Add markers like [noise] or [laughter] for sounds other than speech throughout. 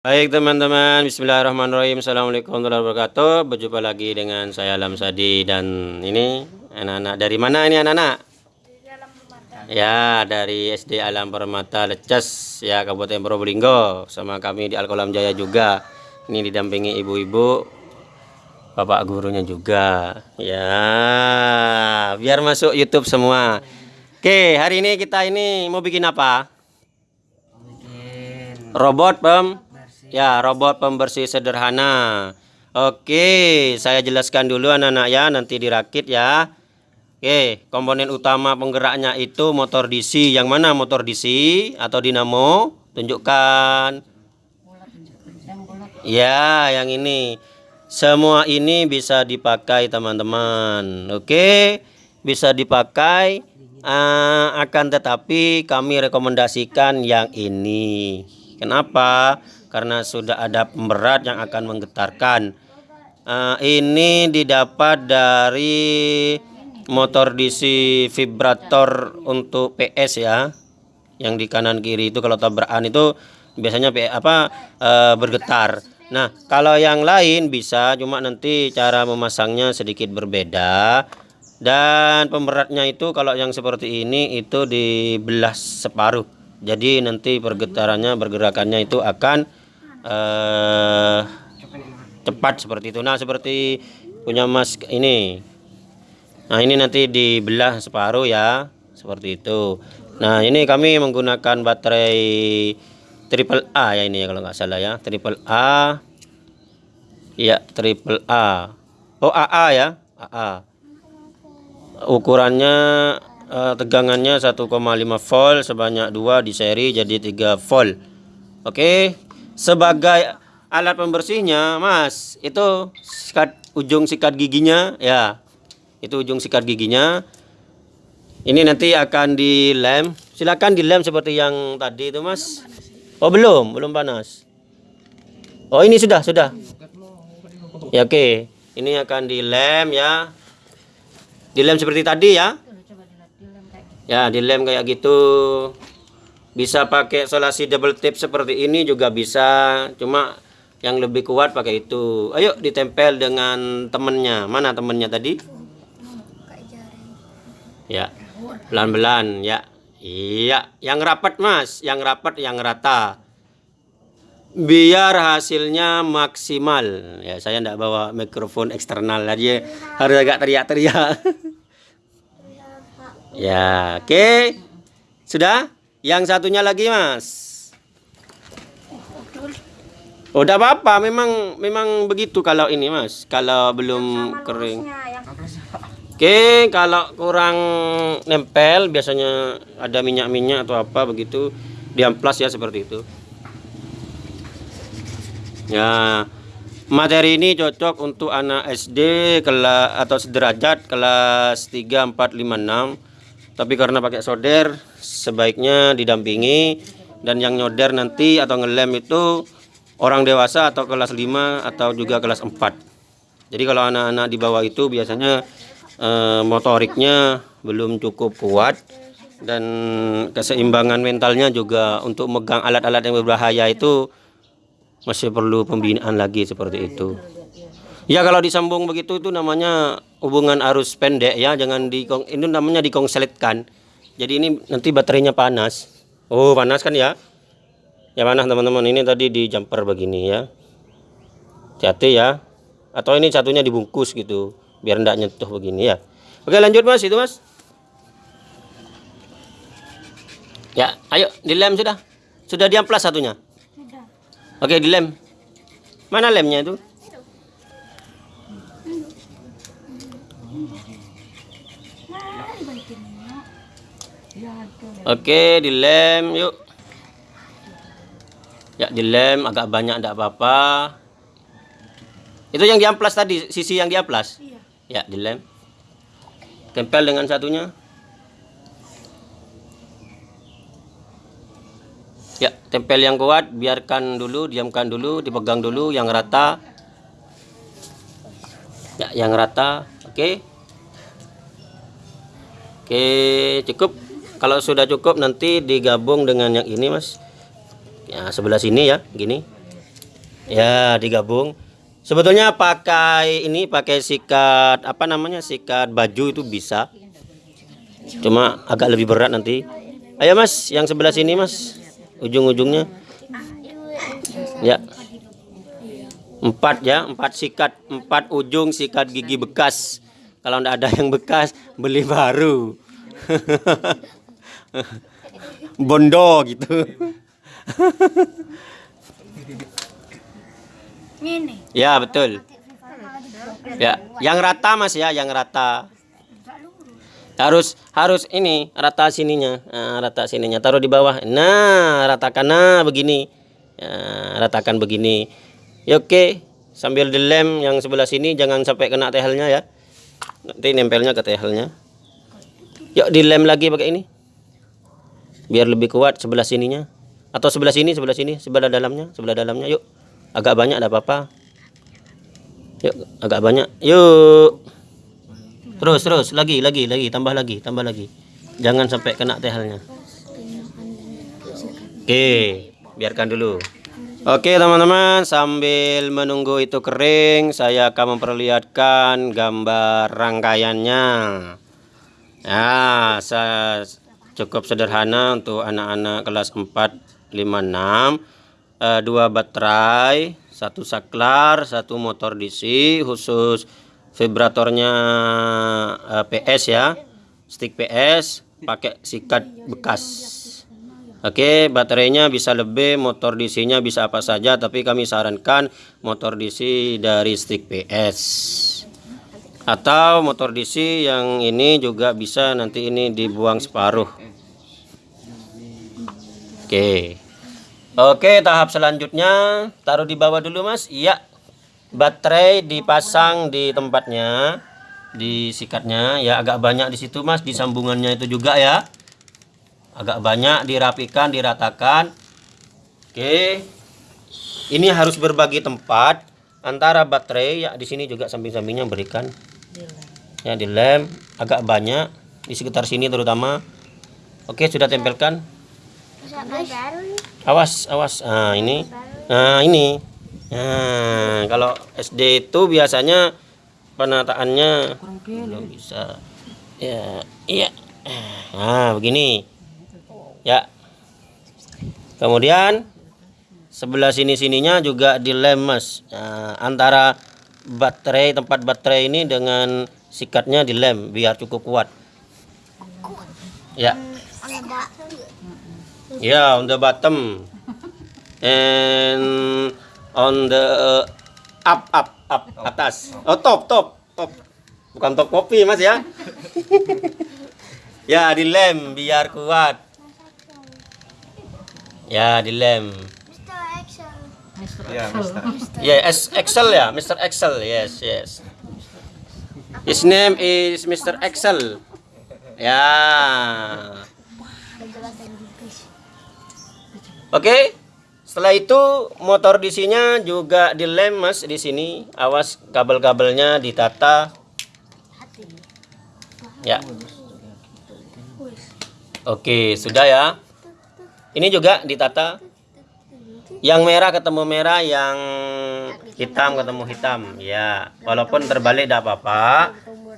Baik teman-teman, bismillahirrahmanirrahim. Assalamualaikum warahmatullahi wabarakatuh. Berjumpa lagi dengan saya Alam Sadi. Dan ini anak-anak. Dari mana ini anak-anak? Ya dari SD Alam Permata Lecas ya Kabupaten Probolinggo. Sama kami di Alkolam Jaya juga. Ini didampingi ibu-ibu Bapak gurunya juga. Ya biar masuk YouTube semua. Oke hari ini kita ini mau bikin apa? Robot pem Ya, robot pembersih sederhana. Oke, saya jelaskan dulu anak-anak ya, nanti dirakit ya. Oke, komponen utama penggeraknya itu motor DC. Yang mana motor DC atau dinamo? Tunjukkan. Ya, yang ini. Semua ini bisa dipakai teman-teman. Oke, bisa dipakai. Uh, akan tetapi kami rekomendasikan yang ini. Kenapa? Karena sudah ada pemberat yang akan menggetarkan. Uh, ini didapat dari motor DC vibrator untuk PS ya. Yang di kanan kiri itu kalau tabrakan itu biasanya apa uh, bergetar. Nah, kalau yang lain bisa cuma nanti cara memasangnya sedikit berbeda. Dan pemberatnya itu kalau yang seperti ini itu dibelah separuh jadi nanti pergetarannya pergerakannya itu akan uh, cepat seperti itu. Nah seperti punya mas ini. Nah ini nanti dibelah separuh ya seperti itu. Nah ini kami menggunakan baterai triple A ya ini ya kalau nggak salah ya. Triple A. Ya triple A. Oh AA ya AA ukurannya uh, tegangannya 1,5 volt sebanyak dua di seri jadi 3 volt. Oke sebagai alat pembersihnya mas. Itu sikat ujung sikat giginya ya. Itu ujung sikat giginya. Ini nanti akan dilem. Silakan dilem seperti yang tadi itu mas. Oh belum. Belum panas. Oh ini sudah sudah. Ya oke. Ini akan dilem ya. Dilem seperti tadi ya. Ya dilem kayak gitu bisa pakai solasi double tip seperti ini juga bisa. Cuma yang lebih kuat pakai itu. Ayo ditempel dengan temennya. Mana temennya tadi? Ya pelan-pelan ya. Iya yang rapat mas. Yang rapat yang rata. Biar hasilnya maksimal. Ya saya tidak bawa mikrofon eksternal aja. Harus agak teriak-teriak. [laughs] Ya, oke. Okay. Sudah? Yang satunya lagi, Mas. Udah apa-apa, memang memang begitu kalau ini, Mas. Kalau belum kering. Oke, okay, kalau kurang nempel biasanya ada minyak-minyak atau apa begitu, diamplas ya seperti itu. Ya. Materi ini cocok untuk anak SD kelas atau sederajat kelas 3 4 5 6 tapi karena pakai solder sebaiknya didampingi dan yang nyoder nanti atau ngelem itu orang dewasa atau kelas 5 atau juga kelas 4 jadi kalau anak-anak di bawah itu biasanya eh, motoriknya belum cukup kuat dan keseimbangan mentalnya juga untuk megang alat-alat yang berbahaya itu masih perlu pembinaan lagi seperti itu Ya kalau disambung begitu itu namanya hubungan arus pendek ya, jangan di ini namanya dikongselitkan. Jadi ini nanti baterainya panas. Oh, panas kan ya? Ya panas teman-teman. Ini tadi di jumper begini ya. Hati ya. Atau ini satunya dibungkus gitu, biar tidak nyentuh begini ya. Oke, lanjut Mas, itu Mas. Ya, ayo dilem sudah. Sudah diamplas satunya. Sudah. Oke, dilem. Mana lemnya itu? Oke, dilem yuk. Ya, dilem agak banyak enggak apa-apa. Itu yang diamplas tadi, sisi yang diamplas. Iya. Ya, dilem. Tempel dengan satunya. Ya, tempel yang kuat, biarkan dulu, diamkan dulu, dipegang dulu yang rata. Ya, yang rata. Oke. Oke, cukup. Kalau sudah cukup nanti digabung dengan yang ini, Mas. Ya, sebelah sini ya, gini. Ya, digabung. Sebetulnya pakai ini pakai sikat apa namanya? Sikat baju itu bisa. Cuma agak lebih berat nanti. Ayo Mas, yang sebelah sini Mas. Ujung-ujungnya. Ya. Empat ya, empat sikat, empat ujung sikat gigi bekas. Kalau tidak ada yang bekas, beli baru. [laughs] [laughs] Bondo gitu. Ini. Ya, betul. Ya, yang rata Mas ya, yang rata. Harus harus ini rata sininya, Nah, rata sininya. Taruh di bawah. Nah, ratakan nah begini. Ya, ratakan begini. Ya oke. Sambil dilem yang sebelah sini jangan sampai kena tehelnya ya. Nanti nempelnya ke tehelnya. Yuk dilem lagi pakai ini. Biar lebih kuat sebelah sininya. Atau sebelah sini, sebelah sini, sebelah dalamnya, sebelah dalamnya. Yuk. Agak banyak ada apa-apa. Yuk, agak banyak. Yuk. Terus, terus, lagi, lagi, lagi, tambah lagi, tambah lagi. Jangan sampai kena tehelnya. Oke, biarkan dulu. Oke teman-teman, sambil menunggu itu kering, saya akan memperlihatkan gambar rangkaiannya. Nah, saya cukup sederhana untuk anak-anak kelas 4, 5, 6. Eh, dua baterai, satu saklar, satu motor DC khusus vibratornya eh, PS ya. Stick PS pakai sikat bekas. Oke, baterainya bisa lebih, motor DC-nya bisa apa saja, tapi kami sarankan motor DC dari stick PS. Atau motor DC yang ini juga bisa nanti ini dibuang separuh. Oke. Oke, tahap selanjutnya. Taruh di bawah dulu, Mas. Iya. Baterai dipasang di tempatnya, di sikatnya. Ya agak banyak di situ, Mas, di sambungannya itu juga ya. Agak banyak dirapikan diratakan. Oke. Ini harus berbagi tempat antara baterai. Ya di sini juga samping-sampingnya berikan ya di lem agak banyak di sekitar sini terutama. Oke sudah tempelkan awas awas. Nah ini. Nah ini. Nah kalau SD itu biasanya penataannya belum bisa. Ya iya. Nah begini. Ya. Kemudian sebelah sini sininya juga dilem mas nah, antara baterai tempat baterai ini dengan sikatnya dilem biar cukup kuat. Ya ya on the bottom and on the up up up atas oh top top top bukan top kopi mas ya ya dilem biar kuat Ya, dilem. Ya, Mister. Ya, S Excel ya, Mr. Excel. Yes, yes. His name is Mr. Excel. Ya. Oke. Setelah itu motor DC-nya juga dilem Mas di sini. Awas kabel-kabelnya ditata. Ya. Oke, sudah ya. Ini juga ditata. Yang merah ketemu merah, yang hitam ketemu hitam. Ya, walaupun terbalik tidak apa-apa,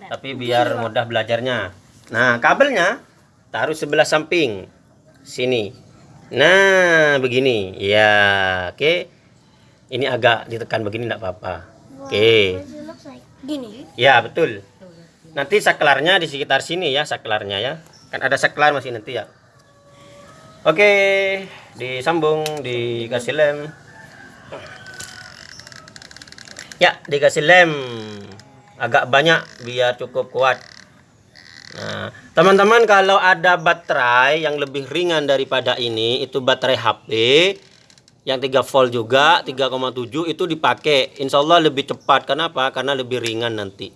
tapi biar mudah belajarnya. Nah, kabelnya taruh sebelah samping sini. Nah, begini. Ya, oke. Ini agak ditekan begini tidak apa-apa. Oke. Gini. Ya, betul. Nanti saklarnya di sekitar sini ya, saklarnya ya. Kan ada saklar masih nanti ya. Oke, disambung, dikasih lem. Ya, dikasih lem. Agak banyak biar cukup kuat. Nah, teman-teman kalau ada baterai yang lebih ringan daripada ini, itu baterai HP yang 3 volt juga, 3,7 itu dipakai. Insya Allah lebih cepat. Kenapa? Karena lebih ringan nanti.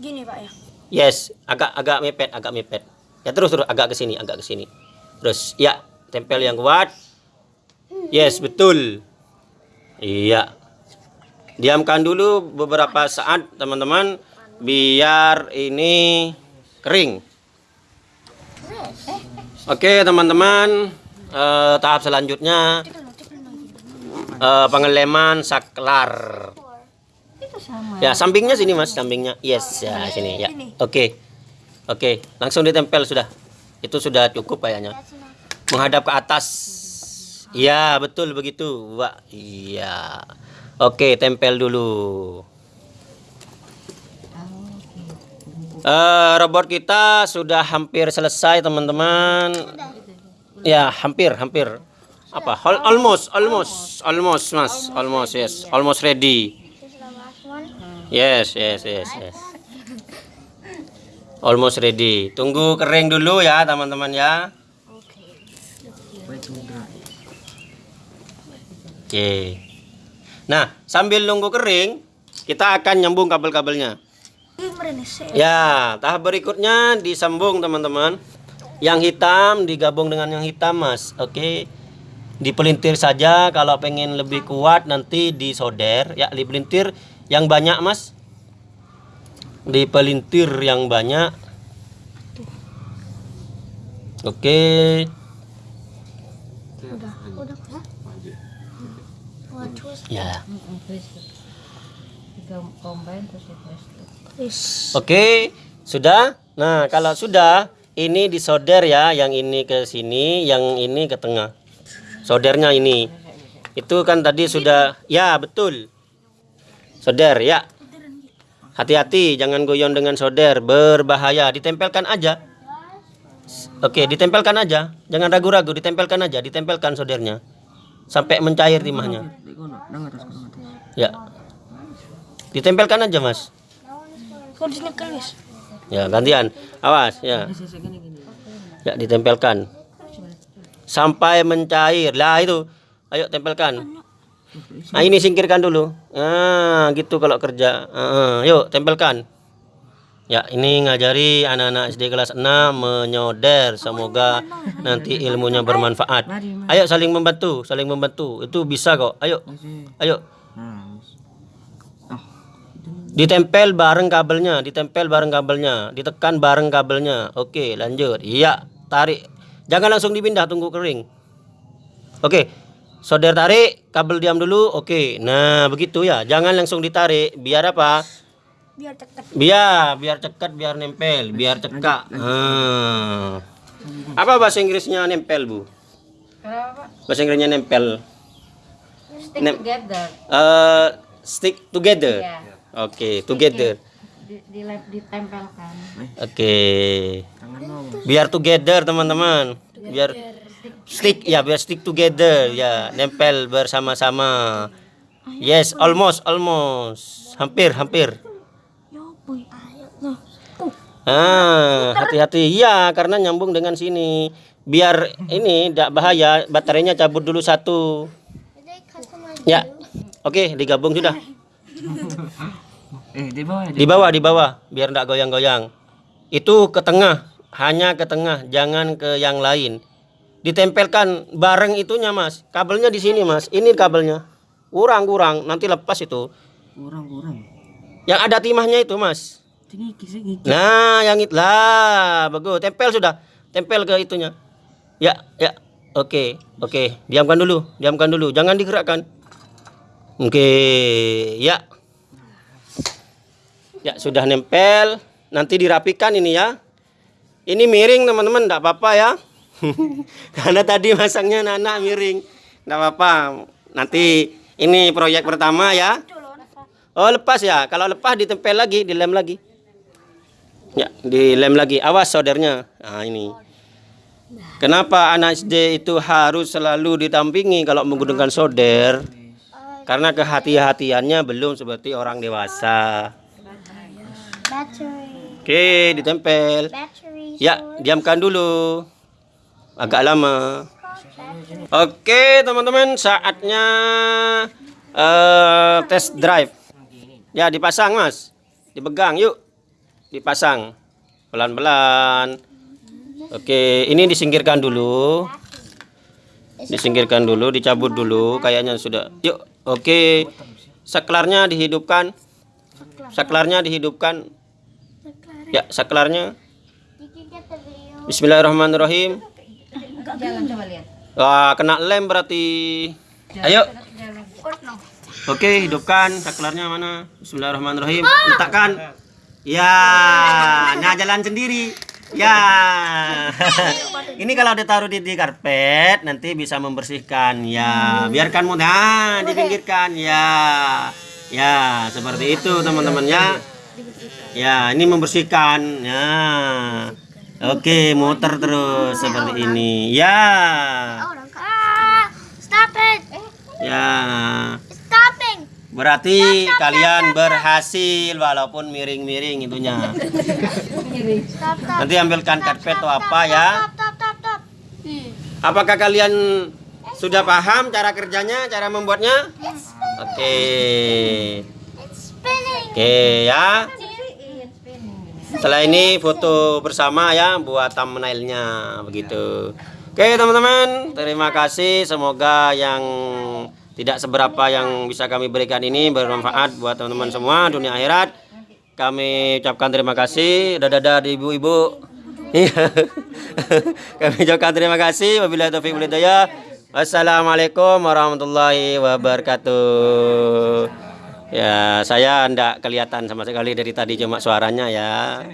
Gini, Pak ya. Yes, agak agak mepet, agak mepet. Ya terus terus agak ke sini, agak ke sini. Terus ya, tempel yang kuat. Yes, betul. Iya. Diamkan dulu beberapa saat, teman-teman, biar ini kering. Oke, teman-teman, eh, tahap selanjutnya eh, pengeleman saklar. Ya, sampingnya sini Mas, sampingnya. Yes, ya sini ya. Oke. Oke, langsung ditempel sudah. Itu sudah cukup kayaknya. Menghadap ke atas. Iya, betul begitu. Wah, iya. Oke, tempel dulu. Eh, robot kita sudah hampir selesai, teman-teman. Ya, hampir, hampir. Apa? Al- Almost, almost, almost, Mas. Almost, yes. Almost ready. Yes, yes, yes, yes. Almost ready. Tunggu kering dulu ya, teman-teman ya. Oke. Nah, sambil nunggu kering, kita akan nyambung kabel-kabelnya. Ya, tahap berikutnya disambung teman-teman. Yang hitam digabung dengan yang hitam, Mas. Oke. Dipelintir saja kalau pengen lebih kuat nanti disolder. Ya, dipelintir yang banyak, Mas. Dipelintir yang banyak. Oke. Ya. Combine terus. Oke, sudah. Nah, kalau sudah, ini disolder ya, yang ini ke sini, yang ini ke tengah. Soldernya ini. Itu kan tadi sudah, ya betul. Solder ya. Hati-hati, jangan goyang dengan solder, berbahaya. Ditempelkan aja. Oke, ditempelkan aja. Jangan ragu-ragu, ditempelkan aja, ditempelkan soldernya. Sampai mencair timahnya. Ya. Ditempelkan aja, Mas. Sini kelis. Ya, gantian. Awas, ya. Ya, ditempelkan. Sampai mencair. Lah itu. Ayo tempelkan. Nah, ini singkirkan dulu. Ah, gitu kalau kerja. Ah, yuk, tempelkan. Ya, ini ngajari anak-anak SD kelas 6 menyoder. Semoga nanti ilmunya bermanfaat. Ayo saling membantu, saling membantu. Itu bisa kok. Ayo. Ayo. Ditempel bareng kabelnya, ditempel bareng kabelnya, ditekan bareng kabelnya. Oke, lanjut. Iya, tarik. Jangan langsung dipindah, tunggu kering. Oke. Solder tarik, kabel diam dulu. Oke. Nah, begitu ya. Jangan langsung ditarik. Biar apa? Biar cekat. Biar, biar cekat, biar nempel, biar cekak. Hmm. Apa bahasa Inggrisnya nempel, Bu? Bahasa Inggrisnya nempel. Stick Nem- together. Eh, stick together. Ya. Oke, together. Di, di lab ditempelkan. Oke. Biar together teman-teman. Biar stick ya biar stick together ya nempel bersama-sama. Yes, almost almost. Hampir hampir. Ya. Ah, hati-hati. Iya, karena nyambung dengan sini. Biar ini tidak bahaya, baterainya cabut dulu satu. Ya. Oke, digabung sudah. [laughs] Eh, di bawah. Di bawah, di bawah, biar tidak goyang-goyang. Itu ke tengah, hanya ke tengah, jangan ke yang lain. Ditempelkan bareng itunya, Mas. Kabelnya di sini, Mas. Ini kabelnya. Kurang-kurang, nanti lepas itu. Kurang-kurang. Yang ada timahnya itu, Mas. Nah, yang itu lah, bagus. Tempel sudah. Tempel ke itunya. Ya, ya. Oke, oke. Diamkan dulu, diamkan dulu. Jangan digerakkan. Oke, ya. Ya, sudah nempel. Nanti dirapikan ini ya. Ini miring, teman-teman, enggak apa-apa ya. [laughs] Karena tadi masangnya anak miring. Enggak apa-apa. Nanti ini proyek pertama ya. Oh, lepas ya. Kalau lepas ditempel lagi, dilem lagi. Ya, dilem lagi. Awas soldernya. Nah, ini. Kenapa anak SD itu harus selalu ditampingi kalau menggunakan solder? Karena kehati-hatiannya belum seperti orang dewasa. Battery. Oke, ditempel. Battery. Ya, diamkan dulu. Agak lama. Oke, teman-teman, saatnya eh, test drive. Ya, dipasang, Mas. Dipegang, yuk. Dipasang. Pelan-pelan. Oke, ini disingkirkan dulu. Disingkirkan dulu, dicabut dulu. Kayaknya sudah. Yuk, oke. Saklarnya dihidupkan. Saklarnya dihidupkan. Ya, saklarnya. Bismillahirrahmanirrahim. Jalan coba lihat. Wah, kena lem berarti. Ayo. Oke, hidupkan saklarnya mana? Bismillahirrahmanirrahim. Letakkan. Ya, nah jalan sendiri. Ya. [laughs] Ini kalau ditaruh di, di karpet nanti bisa membersihkan. Ya, biarkan mudah dipinggirkan. Ya. Ya, seperti itu teman-teman ya. Ya, ini membersihkan. Ya. Oke, muter terus seperti ini. Ya. Stop it. Ya. Stopping. Berarti kalian berhasil walaupun miring-miring itunya. Stop, stop. Nanti ambilkan karpet atau apa ya. Stop, stop, stop, stop. Apakah kalian sudah paham cara kerjanya, cara membuatnya? Oke. Oke ya. Setelah ini foto bersama ya buat thumbnailnya begitu. Oke teman-teman, terima kasih. Semoga yang tidak seberapa yang bisa kami berikan ini bermanfaat buat teman-teman semua dunia akhirat. Kami ucapkan terima kasih. Dadah di ibu-ibu. Iya. [laughs] kami ucapkan terima kasih. Wabillahi taufiq wal hidayah. Wassalamualaikum warahmatullahi wabarakatuh. Ya, saya enggak kelihatan sama sekali dari tadi cuma suaranya ya.